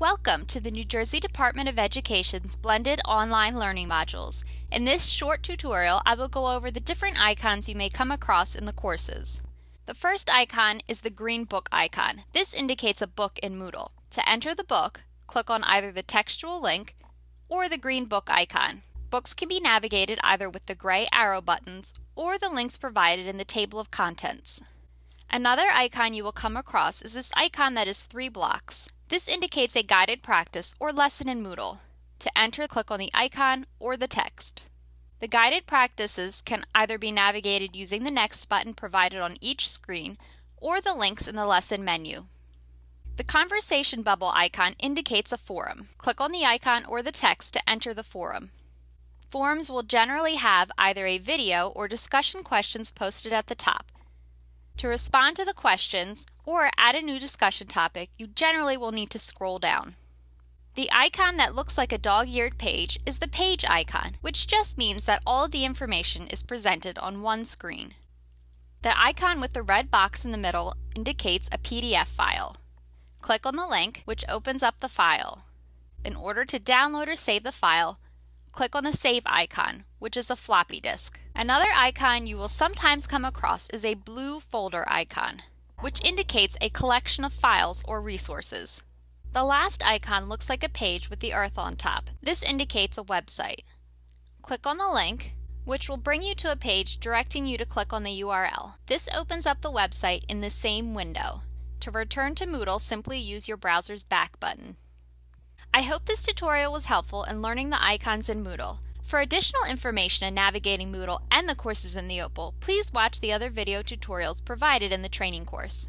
Welcome to the New Jersey Department of Education's blended online learning modules. In this short tutorial, I will go over the different icons you may come across in the courses. The first icon is the green book icon. This indicates a book in Moodle. To enter the book, click on either the textual link or the green book icon. Books can be navigated either with the gray arrow buttons or the links provided in the table of contents. Another icon you will come across is this icon that is three blocks. This indicates a guided practice or lesson in Moodle. To enter, click on the icon or the text. The guided practices can either be navigated using the Next button provided on each screen or the links in the lesson menu. The conversation bubble icon indicates a forum. Click on the icon or the text to enter the forum. Forums will generally have either a video or discussion questions posted at the top. To respond to the questions or add a new discussion topic, you generally will need to scroll down. The icon that looks like a dog-eared page is the page icon, which just means that all of the information is presented on one screen. The icon with the red box in the middle indicates a PDF file. Click on the link, which opens up the file. In order to download or save the file, click on the Save icon, which is a floppy disk. Another icon you will sometimes come across is a blue folder icon, which indicates a collection of files or resources. The last icon looks like a page with the earth on top. This indicates a website. Click on the link, which will bring you to a page directing you to click on the URL. This opens up the website in the same window. To return to Moodle, simply use your browser's back button. I hope this tutorial was helpful in learning the icons in Moodle. For additional information in navigating Moodle and the courses in the OPAL, please watch the other video tutorials provided in the training course.